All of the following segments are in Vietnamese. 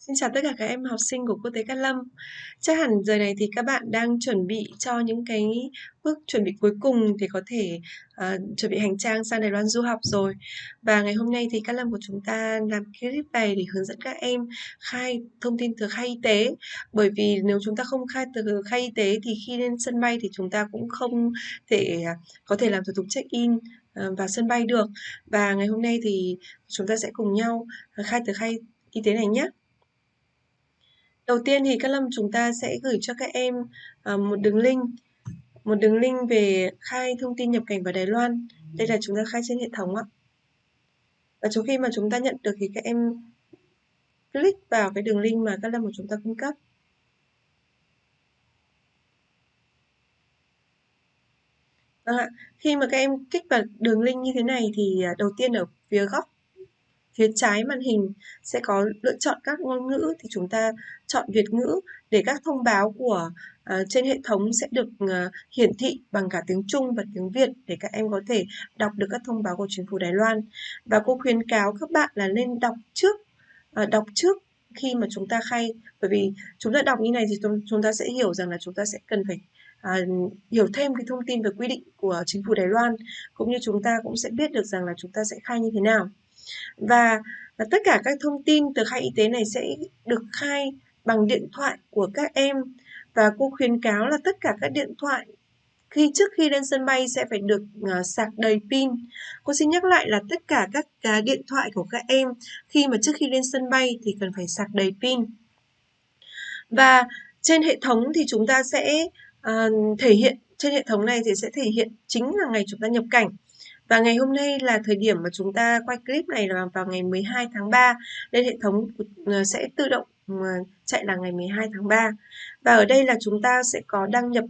Xin chào tất cả các em học sinh của Quốc tế Cát Lâm. Chắc hẳn giờ này thì các bạn đang chuẩn bị cho những cái bước chuẩn bị cuối cùng để có thể uh, chuẩn bị hành trang sang Đài Loan du học rồi. Và ngày hôm nay thì Cát Lâm của chúng ta làm clip này để hướng dẫn các em khai thông tin từ khai y tế. Bởi vì nếu chúng ta không khai từ khai y tế thì khi lên sân bay thì chúng ta cũng không thể à, có thể làm thủ tục check-in ờ, vào sân bay được. Và ngày hôm nay thì chúng ta sẽ cùng nhau khai từ khai y tế này nhé. Đầu tiên thì các Lâm chúng ta sẽ gửi cho các em à, một đường link một đường link về khai thông tin nhập cảnh vào Đài Loan. Đây là chúng ta khai trên hệ thống ạ. Và trước khi mà chúng ta nhận được thì các em click vào cái đường link mà các Lâm của chúng ta cung cấp. Vâng ạ, khi mà các em kích vào đường link như thế này thì à, đầu tiên ở phía góc phía trái màn hình sẽ có lựa chọn các ngôn ngữ thì chúng ta chọn Việt ngữ để các thông báo của uh, trên hệ thống sẽ được uh, hiển thị bằng cả tiếng Trung và tiếng Việt để các em có thể đọc được các thông báo của chính phủ Đài Loan. Và cô khuyến cáo các bạn là nên đọc trước uh, đọc trước khi mà chúng ta khai bởi vì chúng ta đọc như này thì chúng ta sẽ hiểu rằng là chúng ta sẽ cần phải à, hiểu thêm cái thông tin về quy định của chính phủ Đài Loan cũng như chúng ta cũng sẽ biết được rằng là chúng ta sẽ khai như thế nào và, và tất cả các thông tin từ khai y tế này sẽ được khai bằng điện thoại của các em và cô khuyến cáo là tất cả các điện thoại khi trước khi lên sân bay sẽ phải được uh, sạc đầy pin. Cô xin nhắc lại là tất cả các uh, điện thoại của các em khi mà trước khi lên sân bay thì cần phải sạc đầy pin. Và trên hệ thống thì chúng ta sẽ uh, thể hiện trên hệ thống này thì sẽ thể hiện chính là ngày chúng ta nhập cảnh. Và ngày hôm nay là thời điểm mà chúng ta quay clip này là vào ngày 12 tháng 3 nên hệ thống ờ, sẽ tự động ờ, chạy là ngày 12 tháng 3. Và ở đây là chúng ta sẽ có đăng nhập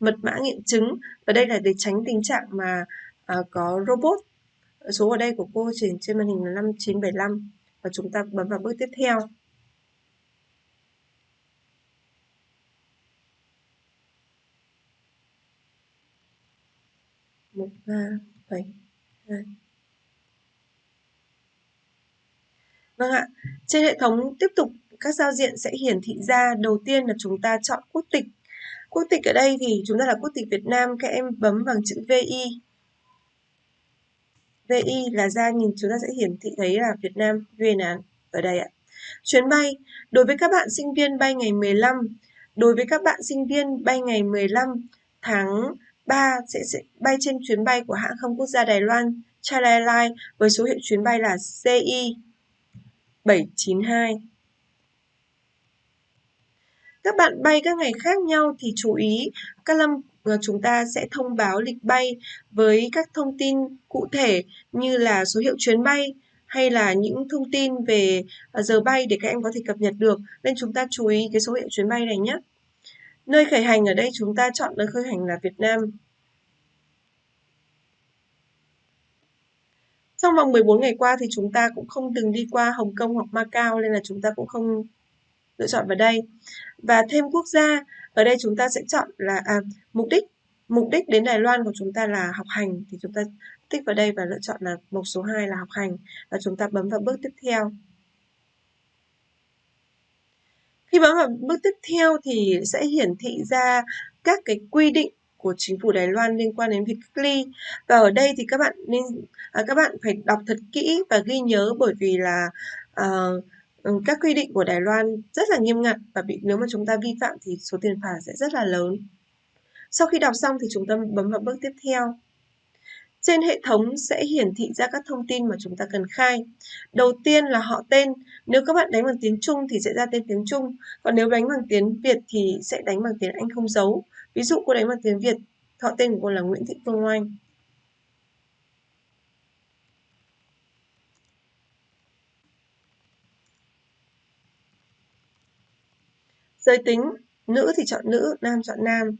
mật mã nghiệm chứng và đây là để tránh tình trạng mà uh, có robot số ở đây của cô trên trên màn hình là 5975 và chúng ta bấm vào bước tiếp theo một ba bảy Vâng ạ, trên hệ thống tiếp tục các giao diện sẽ hiển thị ra đầu tiên là chúng ta chọn quốc tịch. Quốc tịch ở đây thì chúng ta là quốc tịch Việt Nam, các em bấm bằng chữ VI. VI là ra nhìn chúng ta sẽ hiển thị thấy là Việt Nam Việt Nam ở đây ạ. Chuyến bay, đối với các bạn sinh viên bay ngày 15, đối với các bạn sinh viên bay ngày 15 tháng 3 sẽ, sẽ bay trên chuyến bay của hãng không quốc gia Đài Loan China Airlines với số hiệu chuyến bay là CI 792. Các bạn bay các ngày khác nhau thì chú ý các lâm ờ, chúng ta sẽ thông báo lịch bay với các thông tin cụ thể như là số hiệu chuyến bay hay là những thông tin về ờ, giờ bay để các em có thể cập nhật được nên chúng ta chú ý cái số hiệu chuyến bay này nhé. Nơi khởi hành ở đây chúng ta chọn nơi khởi hành là Việt Nam. Trong vòng 14 ngày qua thì chúng ta cũng không từng đi qua Hồng Kông hoặc Macau nên là chúng ta cũng không lựa chọn vào đây. Và thêm quốc gia, ở đây chúng ta sẽ chọn là à, mục đích. Mục đích đến Đài Loan của chúng ta là học hành thì chúng ta tích vào đây và lựa chọn là mục số 2 là học hành và chúng ta bấm vào bước tiếp theo. Khi bấm vào bước tiếp theo thì sẽ hiển thị ra các cái quy định của chính phủ Đài Loan liên quan đến việc cách ly và ở đây thì các bạn nên à, các bạn phải đọc thật kỹ và ghi nhớ bởi vì là à, các quy định của Đài Loan rất là nghiêm ngặt và bị nếu mà chúng ta vi phạm thì số tiền phạt sẽ rất là lớn. Sau khi đọc xong thì chúng ta bấm vào bước tiếp theo. Trên hệ thống sẽ hiển thị ra các thông tin mà chúng ta cần khai. Đầu tiên là họ tên. Nếu các bạn đánh bằng tiếng Trung thì sẽ ra tên tiếng Trung. Còn nếu đánh bằng tiếng Việt thì sẽ đánh bằng tiếng Anh không dấu. Ví dụ cô đánh bằng tiếng Việt, họ tên của cô là Nguyễn Thị Phương Oanh. Giới tính, nữ thì chọn nữ, nam chọn nam.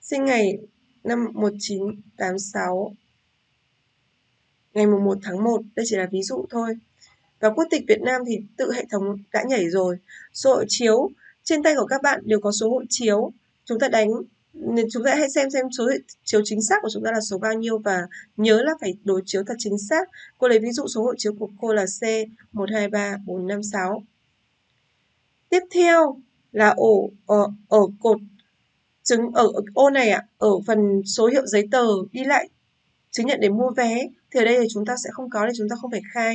Sinh ngày năm 1986 ngày 1 tháng 1, đây chỉ là ví dụ thôi. Và quốc tịch Việt Nam thì tự hệ thống đã nhảy rồi. Số hộ chiếu, trên tay của các bạn đều có số hộ chiếu. Chúng ta đánh, chúng ta hãy xem xem số hộ chiếu chính xác của chúng ta là số bao nhiêu và nhớ là phải đối chiếu thật chính xác. Cô lấy ví dụ số hộ chiếu của cô là C123456. Tiếp theo là ổ ở, ở cột chứng ở, ở ô này ạ, ở phần số hiệu giấy tờ đi lại chứng nhận để mua vé thì ở đây thì chúng ta sẽ không có thì chúng ta không phải khai.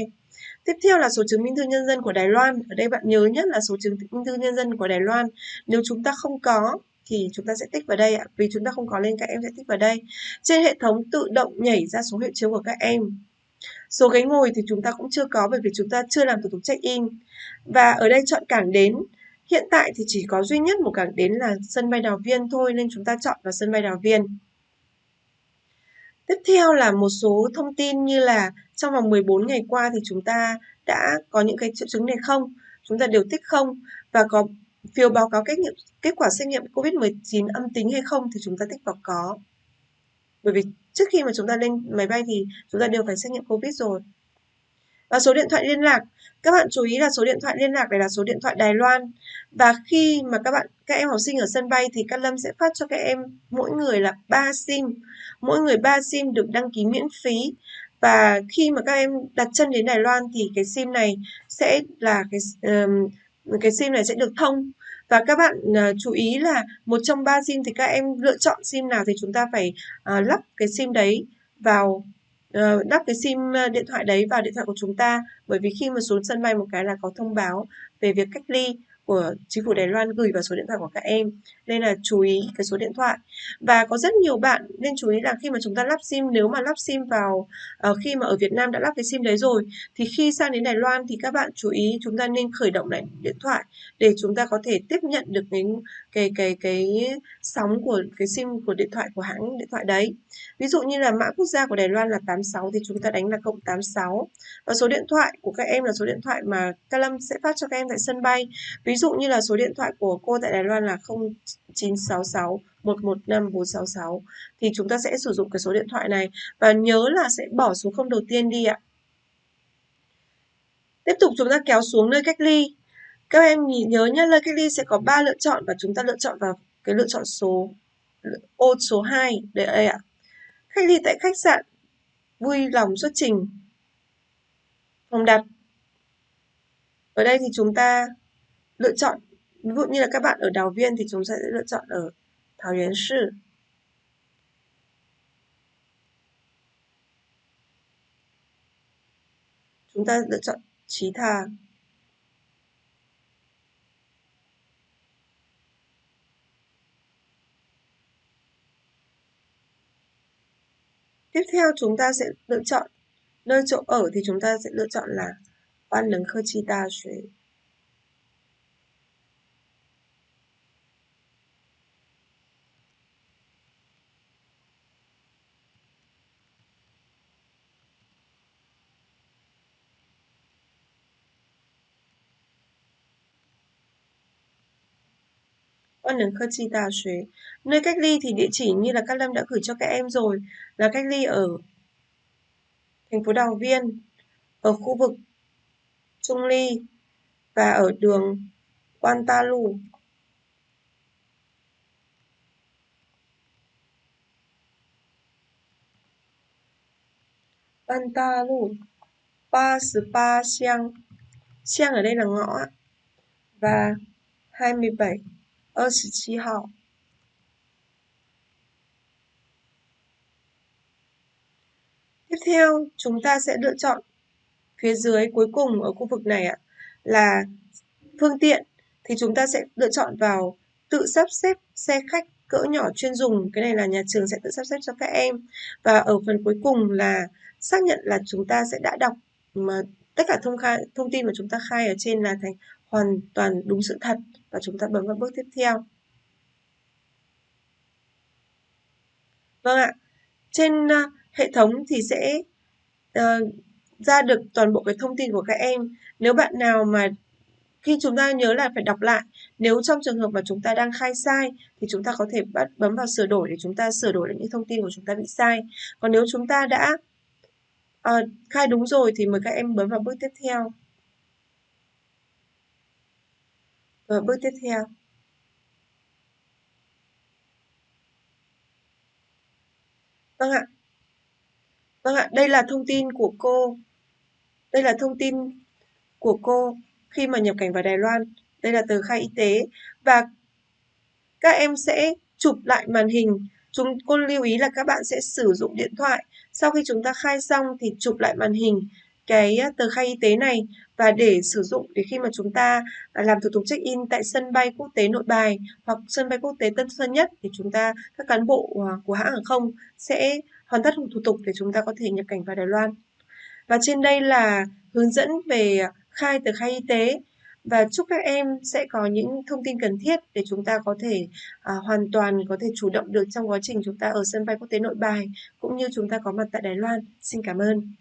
Tiếp theo là số chứng minh thư nhân dân của Đài Loan. Ở đây bạn nhớ nhất là số chứng minh thư nhân dân của Đài Loan. Nếu chúng ta không có thì chúng ta sẽ tích vào đây ạ. Vì chúng ta không có nên các em sẽ tích vào đây. Trên hệ thống tự động nhảy ra số hiệu chiếu của các em. Số ghế ngồi thì chúng ta cũng chưa có bởi vì chúng ta chưa làm thủ tục check-in. Và ở đây chọn cảng đến. Hiện tại thì chỉ có duy nhất một cảng đến là sân bay Đào Viên thôi, nên chúng ta chọn vào sân bay Đào Viên. Tiếp theo là một số thông tin như là trong vòng 14 ngày qua thì chúng ta đã có những cái triệu chứng này không? Chúng ta đều tích không và có phiếu báo cáo kết nghiệm, kết quả xét nghiệm COVID-19 âm tính hay không thì chúng ta tích vào có. Bởi vì trước khi mà chúng ta lên máy bay thì chúng ta đều phải xét nghiệm COVID rồi. Và số điện thoại liên lạc, các bạn chú ý là số điện thoại liên lạc này là số điện thoại Đài Loan. Và khi mà các bạn các em học sinh ở sân bay thì Cát Lâm sẽ phát cho các em mỗi người là 3 SIM. Mỗi người 3 SIM được đăng ký miễn phí. Và khi mà các em đặt chân đến Đài Loan thì cái SIM này sẽ là cái um, cái SIM này sẽ được thông và các bạn uh, chú ý là một trong ba sim thì các em lựa chọn sim nào thì chúng ta phải uh, lắp cái sim đấy vào Ờ, đắp cái sim ờ, điện thoại đấy vào điện thoại của chúng ta. Bởi vì khi mà xuống sân bay một cái là có thông báo về việc cách ly của chính phủ Đài Loan gửi vào số điện thoại của các em. Nên là chú ý cái số điện thoại. Và có rất nhiều bạn nên chú ý là khi mà chúng ta lắp sim nếu mà lắp sim vào uh, khi mà ở Việt Nam đã lắp cái sim đấy rồi thì khi sang đến Đài Loan thì các bạn chú ý chúng ta nên khởi động lại điện thoại để chúng ta có thể tiếp nhận được cái cái cái cái sóng của cái sim của điện thoại của hãng điện thoại đấy. Ví dụ như là mã quốc gia của Đài Loan là 86 thì chúng ta đánh là cộng 86 và số điện thoại của các em là số điện thoại mà Ca Lâm sẽ phát cho các em tại sân bay. Ví ví dụ như là số điện thoại của cô tại Đài Loan là 0966 115 466 thì chúng ta sẽ sử dụng cái số điện thoại này và nhớ là sẽ bỏ số không đầu tiên đi ạ. Tiếp tục chúng ta kéo xuống nơi cách ly. Các em nhớ nhé, nơi cách ly sẽ có 3 lựa chọn và chúng ta lựa chọn vào cái lựa chọn số ô số 2 để đây ạ. Cách ly tại khách sạn vui lòng xuất trình phòng đặt. Ở đây thì chúng ta lựa chọn. Ví dụ như là các bạn ở Đào Viên thì chúng ta sẽ lựa chọn ở Thảo yến Sư. Chúng ta lựa chọn Trí Thà Tiếp theo chúng ta sẽ lựa chọn nơi chỗ ở thì chúng ta sẽ lựa chọn là Quan Nấn Khơ Chi Đa Xuế. 万能科技大学. Nơi cách ly thì địa chỉ như là các Lâm đã gửi cho các em rồi là cách ly ở thành phố Đào Viên, ở khu vực Trung Ly và ở đường Quan Ta Lu. Quan Ta Lu 33 xiang. Xiang ở đây là ngõ và 27 27号 Tiếp theo, chúng ta sẽ lựa chọn phía dưới cuối cùng ở khu vực này ạ là phương tiện thì chúng ta sẽ lựa chọn vào tự sắp xếp xe khách cỡ nhỏ chuyên dùng. Cái này là nhà trường sẽ tự sắp xếp cho các em. Và ở phần cuối cùng là xác nhận là chúng ta sẽ đã đọc mà tất cả thông khai thông tin mà chúng ta khai ở trên là thành hoàn toàn đúng sự thật và chúng ta bấm vào bước tiếp theo. Vâng ạ, trên uh, hệ thống thì sẽ uh, ra được toàn bộ cái thông tin của các em. Nếu bạn nào mà khi chúng ta nhớ là phải đọc lại, nếu trong trường hợp mà chúng ta đang khai sai thì chúng ta có thể bắt bấm vào sửa đổi để chúng ta sửa đổi lại những thông tin của chúng ta bị sai. Còn nếu chúng ta đã uh, khai đúng rồi thì mời các em bấm vào bước tiếp theo. Và bước tiếp theo. Vâng ạ. Vâng ạ, đây là thông tin của cô. Đây là thông tin của cô khi mà nhập cảnh vào Đài Loan. đây là tờ khai y tế và các em sẽ chụp lại màn hình chúng cô lưu ý là các bạn sẽ sử dụng điện thoại sau khi chúng ta khai xong thì chụp lại màn hình cái ờ, tờ khai y tế này và để sử dụng để khi mà chúng ta à, làm thủ tục check-in tại sân bay quốc tế Nội Bài hoặc sân bay quốc tế Tân Sơn Nhất thì chúng ta các cán bộ ờ, của hãng hàng không sẽ hoàn tất thủ tục để chúng ta có thể nhập cảnh vào Đài Loan. Và trên đây là hướng dẫn về khai tờ khai y tế và chúc các em sẽ có những thông tin cần thiết để chúng ta có thể à, hoàn toàn có thể chủ động được trong quá trình chúng ta ở sân bay quốc tế Nội Bài cũng như chúng ta có mặt tại Đài Loan. Xin cảm ơn.